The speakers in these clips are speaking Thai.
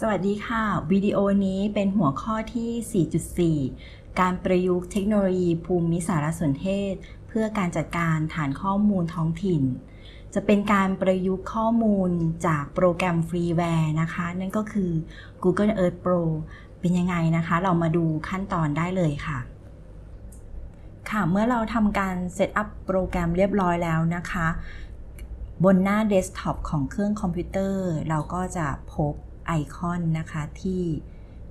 สวัสดีค่ะ วิดีโอนี้เป็นหัวข้อที่ 4.4 การประยุกต์เทคโนโลยีภูมิสารสนเทศ เพื่อการจัดการฐานข้อมูลท้องถิ่น จะเป็นการประยุกต์ข้อมูลจากโปรแกรม freeware นะคะ นั่นก็คือ Google Earth Pro เป็นยังไงนะคะ เรามาดูขั้นตอนได้เลยค่ะค่ะ เมื่อเราทำการ setup โปรแกรมเรียบร้อยแล้วนะคะ บนหน้าเดสก์ท็อปของเครื่องคอมพิวเตอร์ เราก็จะพบ ไอคอนนะคะที่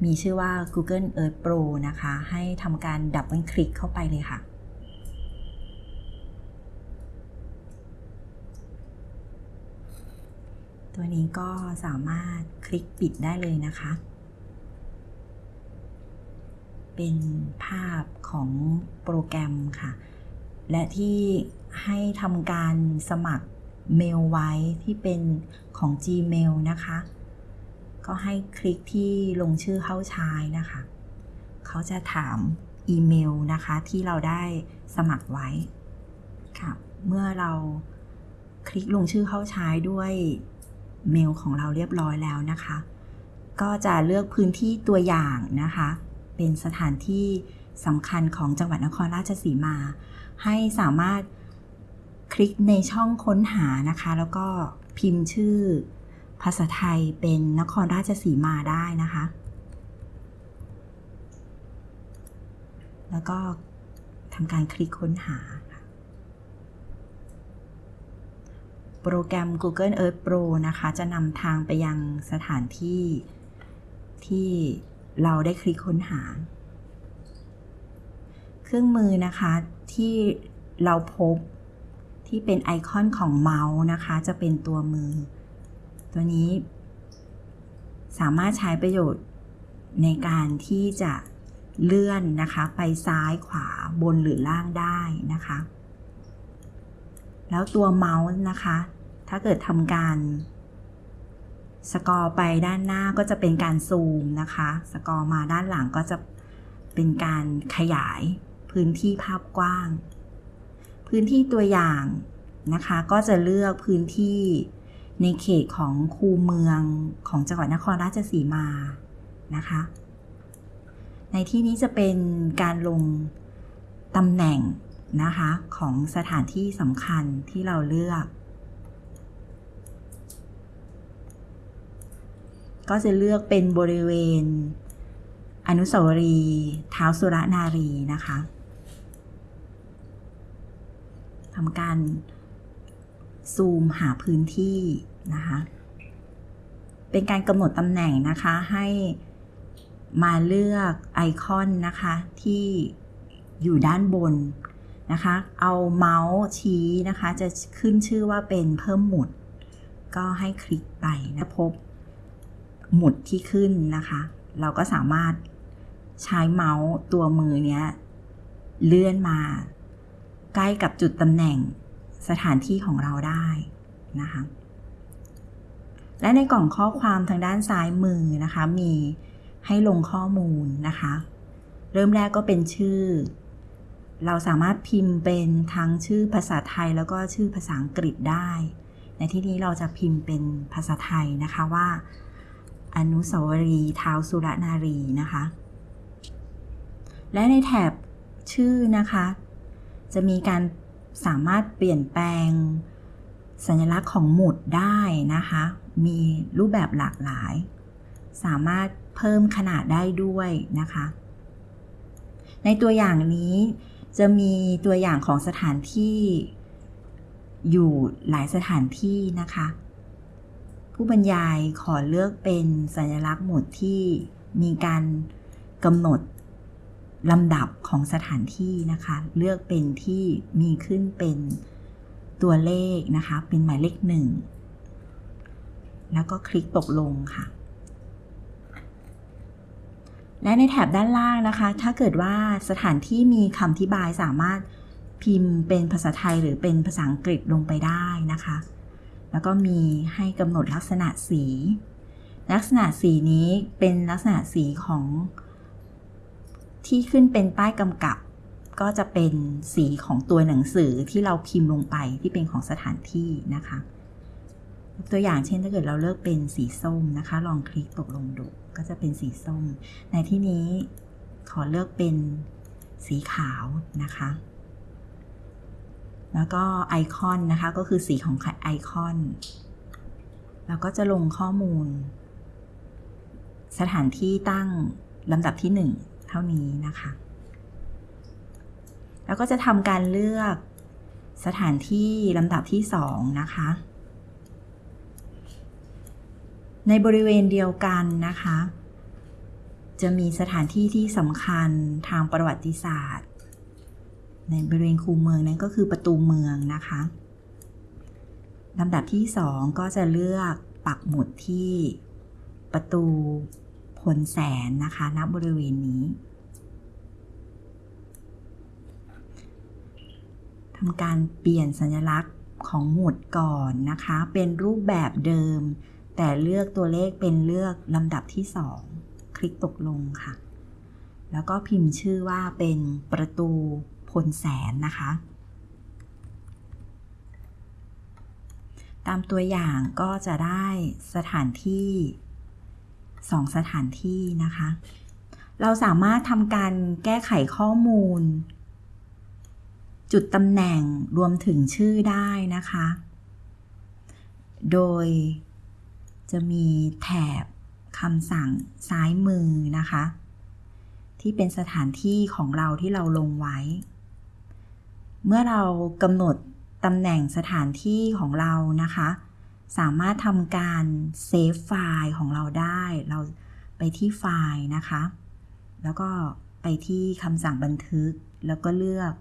มีชื่อว่า Google Earth Pro นะคะ ให้ทำการ double click เข้าไปเลยค่ะ ตัวนี้ก็สามารถคลิกปิดได้เลยนะคะ เป็นภาพของโปรแกรมค่ะ และที่ให้ทำการสมัครเมลไว้ที่เป็นของ Gmail นะคะ ก็ให้คลิกที่ลงชื่อเข้าใช้นะคะ เขาจะถามอีเมลนะคะที่เราได้สมัครไว้ค่ะ เมื่อเราคลิกลงชื่อเข้าใช้ด้วยเมลของเราเรียบร้อยแล้วนะคะ ก็จะเลือกพื้นที่ตัวอย่างนะคะ เป็นสถานที่สำคัญของจังหวัดนครราชสีมา ให้สามารถคลิกในช่องค้นหานะคะ แล้วก็พิมพ์ชื่อ ภาษาไทยเป็นนครราชสีมาได้นะคะ แล้วก็ทำการคลิกค้นหา โปรแกรม Google Earth Pro นะคะ จะนำทางไปยังสถานที่ที่เราได้คลิกค้นหา เครื่องมือนะคะที่เราพบที่เป็นไอคอนของเมาส์นะคะ จะเป็นตัวมือ ตัวนี้ สามารถใช้ประโยชน์ในการที่จะเลื่อนนะคะ ไปซ้ายขวาบนหรือล่างได้นะคะ แล้วตัวเมาส์นะคะ ถ้าเกิดทำการสกอร์ไปด้านหน้าก็จะเป็นการซูมนะคะ สกอร์มาด้านหลังก็จะเป็นการขยายพื้นที่ภาพกว้าง พื้นที่ตัวอย่างนะคะ ก็จะเลือกพื้นที่ ในเขตของคูเมืองของจังหวัดนครราชสีมานะคะ ในที่นี้จะเป็นการลงตำแหน่งนะคะของสถานที่สำคัญที่เราเลือก ก็จะเลือกเป็นบริเวณ อนุสาวรีย์เท้าสุรนารีนะคะทำการ ซูมหาพื้นที่นะคะ เป็นการกำหนดตำแหน่งนะคะให้มาเลือกไอคอนนะคะที่อยู่ด้านบนนะคะ เอาเมาส์ชี้นะคะ จะขึ้นชื่อว่าเป็นเพิ่มหมุด ก็ให้คลิกไปนะพบหมุดที่ขึ้นนะคะ เราก็สามารถใช้เมาส์ตัวมือเนี้ยเลื่อนมา ใกล้กับจุดตำแหน่ง สถานที่ของเราได้นะคะ และในกล่องข้อความทางด้านซ้ายมือนะคะ มีให้ลงข้อมูลนะคะ เริ่มแรกก็เป็นชื่อ เราสามารถพิมพ์เป็นทั้งชื่อภาษาไทยแล้วก็ชื่อภาษาอังกฤษได้ ในที่นี้เราจะพิมพ์เป็นภาษาไทยนะคะว่า อนุสาวรีย์ท้าวสุรนารีนะคะ และในแถบชื่อนะคะ จะมีการ สามารถเปลี่ยนแปลงสัญลักษณ์ของหมุดได้นะคะ มีรูปแบบหลากหลาย สามารถเพิ่มขนาดได้ด้วยนะคะ ในตัวอย่างนี้จะมีตัวอย่างของสถานที่อยู่หลายสถานที่นะคะ ผู้บรรยายขอเลือกเป็นสัญลักษณ์หมุดที่มีการกำหนด ลำดับของสถานที่นะคะ เลือกเป็นที่มีขึ้นเป็นตัวเลขนะคะ เป็นหมายเลขหนึ่งแล้วก็คลิกตกลงค่ะ และในแถบด้านล่างนะคะ ถ้าเกิดว่าสถานที่มีคำอธิบายสามารถพิมพ์เป็นภาษาไทยหรือเป็นภาษาอังกฤษลงไปได้นะคะ แล้วก็มีให้กำหนดลักษณะสี ลักษณะสีนี้เป็นลักษณะสีของ ที่ขึ้นเป็นป้ายกำกับ ก็จะเป็นสีของตัวหนังสือที่เราพิมพ์ลงไปที่เป็นของสถานที่นะคะตัวอย่างเช่นถ้าเกิดเราเลือกเป็นสีส้มนะคะ ลองคลิกตกลงดูก็จะเป็นสีส้ม ในที่นี้ขอเลือกเป็นสีขาวนะคะ แล้วก็ไอคอนนะคะก็คือสีของไอคอนแล้วก็จะลงข้อมูล สถานที่ตั้งลำดับที่ 1 ท่านี้นะคะ แล้วก็จะทำการเลือกสถานที่ลำดับที่ 2 นะคะ ในบริเวณเดียวกันนะคะ จะมีสถานที่ที่สำคัญทางประวัติศาสตร์ ในบริเวณคูเมืองนั้นก็คือประตูเมืองนะคะลำดับที่ 2 ก็จะเลือกปักหมุดที่ประตู พลแสนนะคะณบริเวณนี้ทำการเปลี่ยนสัญลักษณ์ของหมุดก่อนนะคะ เป็นรูปแบบเดิม แต่เลือกตัวเลขเป็นเลือกลำดับที่ 2 คลิกตกลงค่ะ แล้วก็พิมพ์ชื่อว่าเป็นประตูพลแสนนะคะ ตามตัวอย่างก็จะได้สถานที่ 2สถานที่นะคะ เราสามารถทำการแก้ไขข้อมูล จุดตำแหน่งรวมถึงชื่อได้นะคะ โดยจะมีแถบคำสั่งซ้ายมือนะคะ ที่เป็นสถานที่ของเราที่เราลงไว้ เมื่อเรากำหนดตำแหน่งสถานที่ของเรานะคะ สามารถทำการ save ไฟล์ของเราได้ เราไปที่ไฟล์นะคะ แล้วก็ไปที่คำสั่งบันทึก แล้วก็เลือก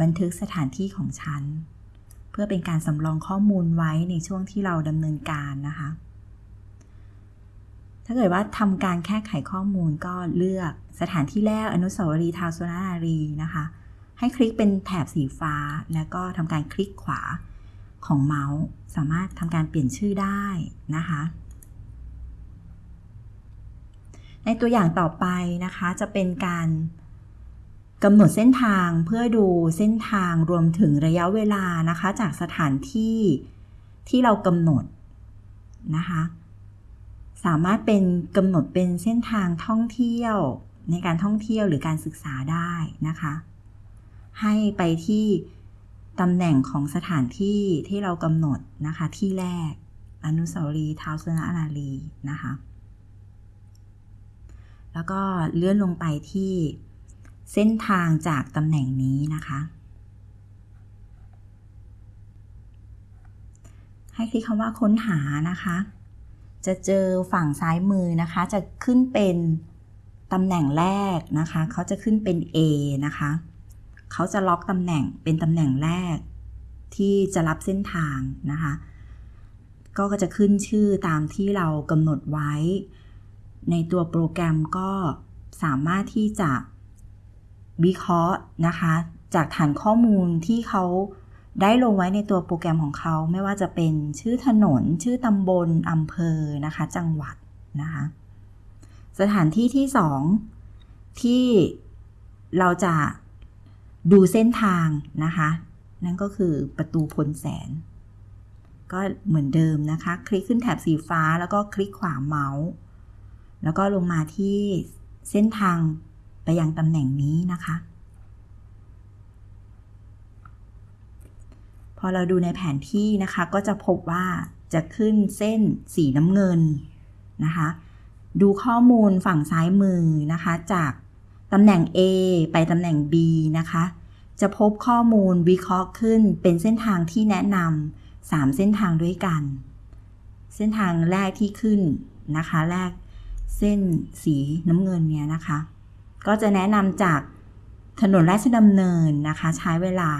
บันทึกสถานที่ของฉัน เพื่อเป็นการสำรองข้อมูลไว้ในช่วงที่เราดำเนินการนะคะ ถ้าเกิดว่าทำการแค่ไขข้อมูลก็เลือกสถานที่แรกอนุสาวรีย์ท้าวสุนารีนะคะ ให้คลิกเป็นแถบสีฟ้า แล้วก็ทำการคลิกขวา ของเมาส์สามารถทำการเปลี่ยนชื่อได้นะคะ ในตัวอย่างต่อไปนะคะจะเป็นการกำหนดเส้นทางเพื่อดูเส้นทางรวมถึงระยะเวลานะคะ จากสถานที่ที่เรากำหนดนะคะ สามารถเป็นกำหนดเป็นเส้นทางท่องเที่ยวในการท่องเที่ยวหรือการศึกษาได้นะคะ ให้ไปที่ ตำแหน่งของสถานที่ที่เรากำหนดนะคะ ที่แรก อนุสาวรีย์ท้าวสุนนารีนะคะ แล้วก็เลื่อนลงไปที่เส้นทางจากตำแหน่งนี้นะคะ ให้คลิกคำว่าค้นหานะคะ จะเจอฝั่งซ้ายมือนะคะ จะขึ้นเป็นตำแหน่งแรกนะคะ เขาจะขึ้นเป็น A นะคะ เขาจะล็อกตำแหน่งเป็นตำแหน่งแรก ที่จะรับเส้นทางนะคะ ก็จะขึ้นชื่อตามที่เรากำหนดไว้ ในตัวโปรแกรมก็สามารถที่จะวิเคราะห์นะคะ จากฐานข้อมูลที่เขาได้ลงไว้ในตัวโปรแกรมของเขาไม่ว่าจะเป็นชื่อถนน ชื่อตำบลอำเภอนะคะ จังหวัดนะคะ สถานที่ที่ 2 ที่เราจะ ดูเส้นทางนะคะ นั่นก็คือประตูพลแสน ก็เหมือนเดิมนะคะ คลิกขึ้นแถบสีฟ้าแล้วก็คลิกขวาเมาส์ แล้วก็ลงมาที่เส้นทางไปยังตำแหน่งนี้นะคะ พอเราดูในแผนที่นะคะ ก็จะพบว่าจะขึ้นเส้นสีน้ำเงินนะคะ ดูข้อมูลฝั่งซ้ายมือนะคะจาก ตำแหน่ง A ไปตำแหน่ง B นะคะ จะพบข้อมูลวิเคราะห์ขึ้นเป็นเส้นทางที่แนะนำ3เส้นทางด้วยกัน เส้นทางแรกที่ขึ้นนะคะ แรกเส้นสีน้ำเงินเนี่ยนะคะ ก็จะแนะนำจากถนนราชดำเนินนะคะ ใช้เวลา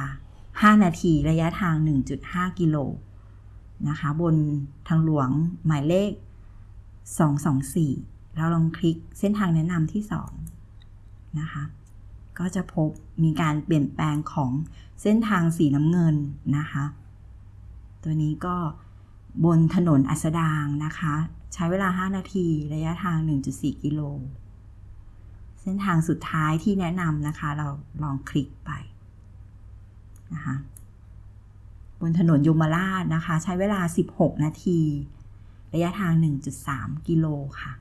5 นาทีระยะทาง 1.5 กิโลนะคะ บนทางหลวงหมายเลข 224 เราลองคลิกเส้นทางแนะนำที่ 2 นะคะ ก็จะพบมีการเปลี่ยนแปลงของเส้นทางสีน้ำเงินนะคะ ตัวนี้ก็บนถนนอัสดางนะคะ ใช้เวลา 5 นาทีระยะทาง 1.4 กิโล เส้นทางสุดท้ายที่แนะนำนะคะ เราลองคลิกไปนะคะบนถนนยมราชนะคะ ใช้เวลา 16 นาที ระยะทาง 1.3 กิโลค่ะ